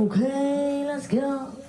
Okay, let's go.